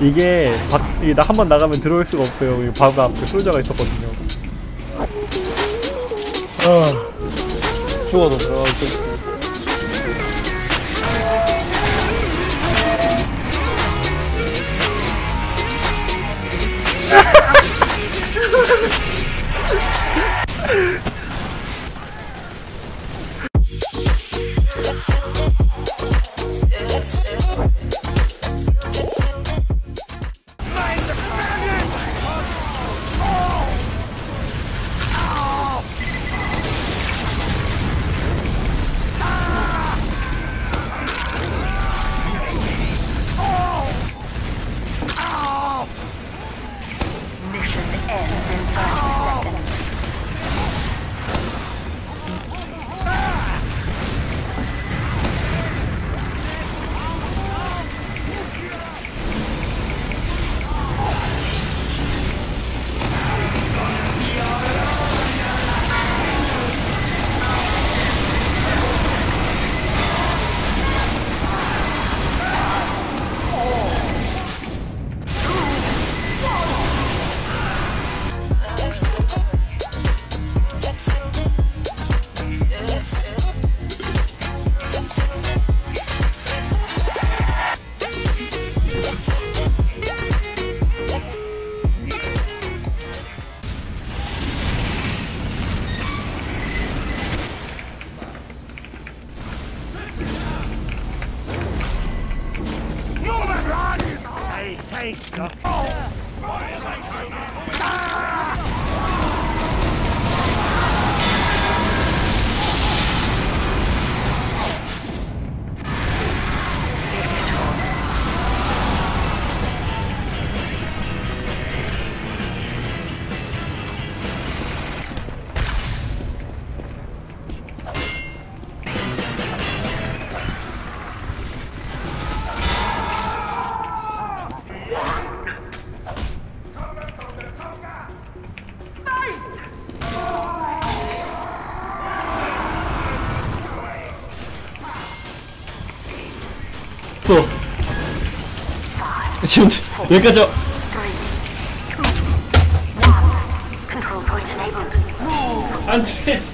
이게 나 한 번 나가면 들어올 수가 없어요. 여기 바로 앞에 솔저가 있었거든요. 아 죽어도 들어갈 수 또 지금 여기까지 와. Control point enabled. 안돼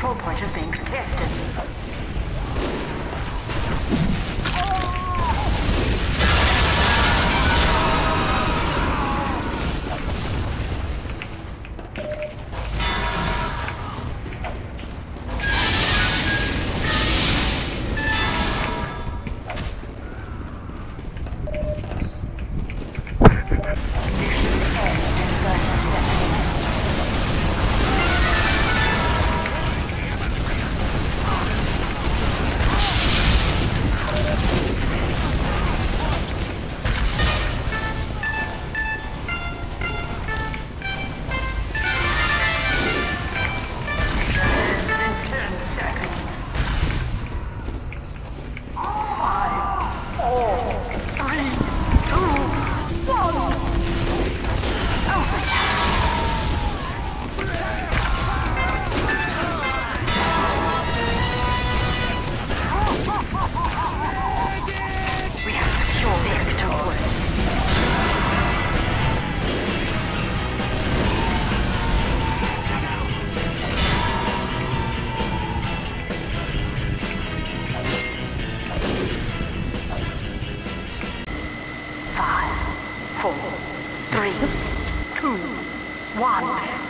control point is being contested. One.